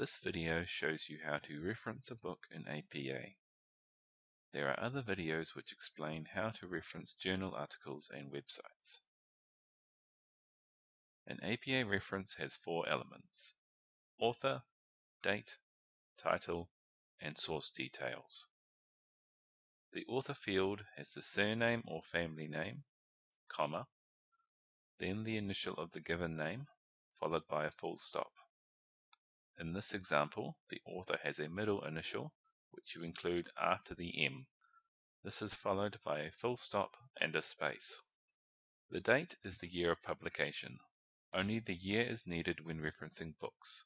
This video shows you how to reference a book in APA. There are other videos which explain how to reference journal articles and websites. An APA reference has four elements author, date, title, and source details. The author field has the surname or family name, comma, then the initial of the given name, followed by a full stop. In this example, the author has a middle initial, which you include after the M. This is followed by a full stop and a space. The date is the year of publication. Only the year is needed when referencing books.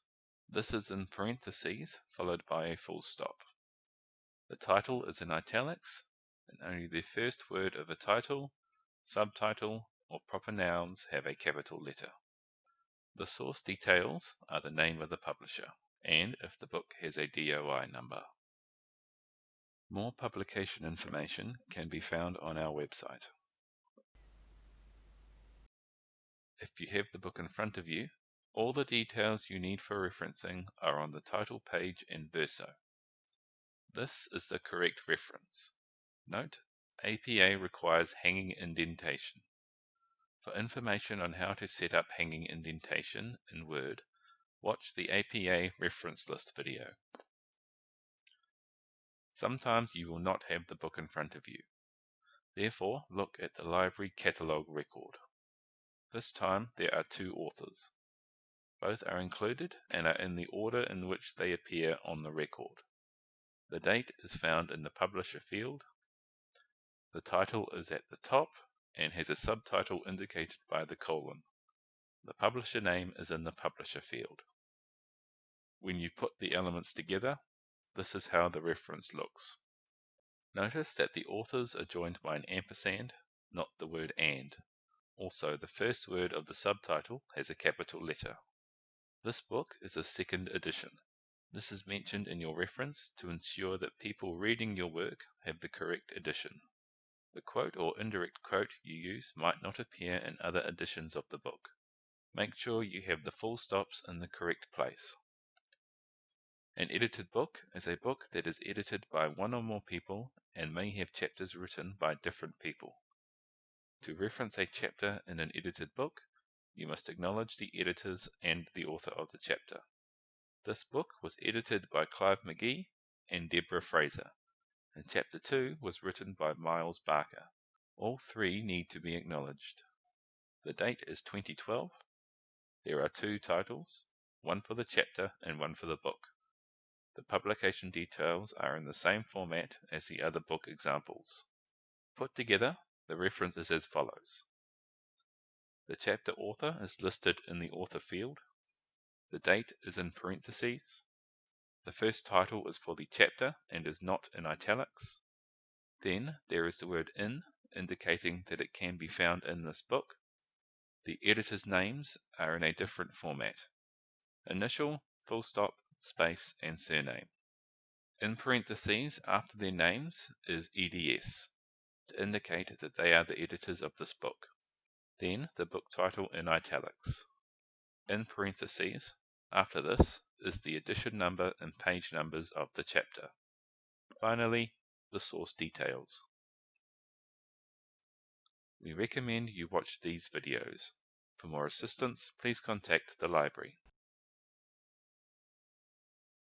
This is in parentheses, followed by a full stop. The title is in italics, and only the first word of a title, subtitle, or proper nouns have a capital letter. The source details are the name of the publisher, and if the book has a DOI number. More publication information can be found on our website. If you have the book in front of you, all the details you need for referencing are on the title page in Verso. This is the correct reference. Note, APA requires hanging indentation. For information on how to set up hanging indentation in Word, watch the APA reference list video. Sometimes you will not have the book in front of you. Therefore, look at the library catalogue record. This time there are two authors. Both are included and are in the order in which they appear on the record. The date is found in the publisher field. The title is at the top and has a subtitle indicated by the colon. The publisher name is in the publisher field. When you put the elements together, this is how the reference looks. Notice that the authors are joined by an ampersand, not the word and. Also, the first word of the subtitle has a capital letter. This book is a second edition. This is mentioned in your reference to ensure that people reading your work have the correct edition. The quote or indirect quote you use might not appear in other editions of the book. Make sure you have the full stops in the correct place. An edited book is a book that is edited by one or more people and may have chapters written by different people. To reference a chapter in an edited book, you must acknowledge the editors and the author of the chapter. This book was edited by Clive McGee and Deborah Fraser and Chapter 2 was written by Miles Barker. All three need to be acknowledged. The date is 2012. There are two titles, one for the chapter and one for the book. The publication details are in the same format as the other book examples. Put together, the reference is as follows. The chapter author is listed in the author field. The date is in parentheses. The first title is for the chapter and is not in italics. Then there is the word in, indicating that it can be found in this book. The editor's names are in a different format. Initial, full stop, space, and surname. In parentheses after their names is EDS, to indicate that they are the editors of this book. Then the book title in italics. In parentheses after this is the edition number and page numbers of the chapter. Finally, the source details. We recommend you watch these videos. For more assistance, please contact the library.